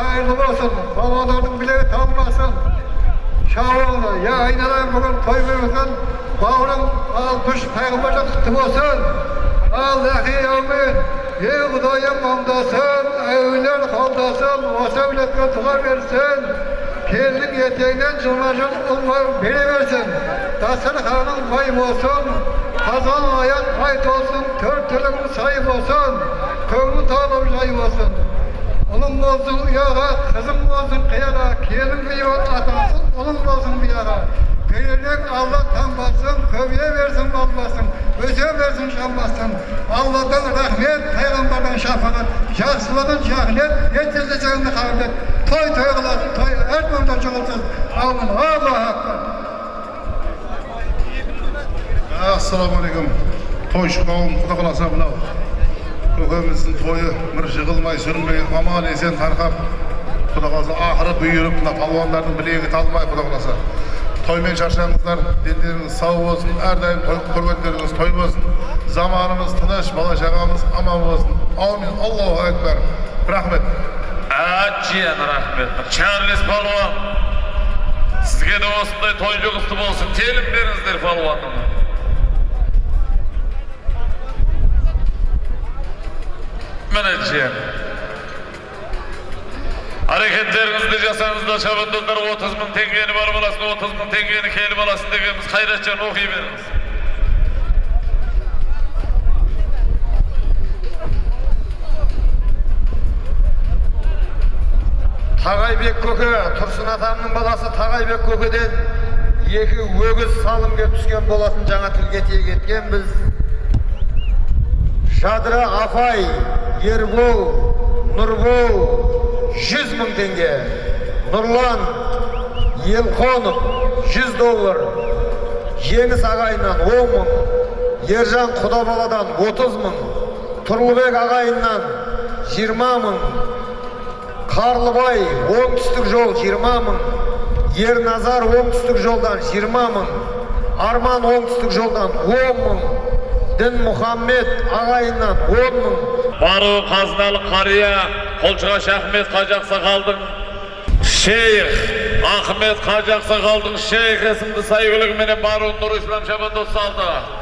hayırlı olsun, babaların tam olsun. Şahvallı, ya inanan bugün toy verirsin, bağırın, al düş peygamberle tutum olsun. Allah'ı amin. Ey Kudayım hamdasın, evler hamdasın, vasa biletine tuha versin. Kirlik yeteğinden cılmacın umar beni versin. Tasar hanım bayım olsun, kazan hayat hayt olsun, tört tülüm sahip olsun, kömrü tanım sahip olsun. Olun olsun uyara, kızım olsun kıyara, kelim kıyıyor atansın, olun olsun bir yara. Verirler Allah tanmasın, köye versin babasın, öze versin kalmasın. Allah'tan rahmet, peygamberden şafakat, şahsılardan şahlet, yetkisi canını kavlet. Toy toy olasın, toy Erdoğan'da çoğulsun. Amin, Allah hakkı. Assalamu alaikum. Hoş, kavim, kuda көкеміздің тойы бір жығылмай сүрінбей аман есен тарқап құдай қаласа ақыры бұйырып мына палуандардың білегі талмай құдай қаласа тоймен шаршаңыздар дендеріңіз сау болсын әрдайым құрметтеріңіз той болсын заманымыз тыныш бала шағамыз аман болсын аумин аллаху акбар рахмет әжен рахмет чарлиз палуан сізге де осындай той жұғысты болсын телім беріңіздер палуанның менеджер. әрекеттеріңізді жасаңызда шабандоздар отыз мың теңгені бар боласын отыз мың теңгені келіп аласың дегеніміз қайратжан оқи беріңіз тағайбек көкі, тұрсын атамның баласы тағайбек көкіден екі өгіз салымге түскен боласын жаңа тілге тиек біз жадыра апай ербол нұрбол жүз мың теңге нұрлан елқонов жүз доллар жеңіс ағайыннан он мың ержан құдабаладан отыз мың тұрлыбек ағайыннан жиырма мың қарлыбай оңтүстік жол жиырма мың ерназар оңтүстік жолдан жиырма мың арман оңтүстік жолдан он мың дінмұхаммед ағайыннан он мың бару қазыналы қария қолшығаш ахмет қажақ қалдың. шейх ахмет қажақ қалдың. шейх есімді мені бару нұрислам шабандос салды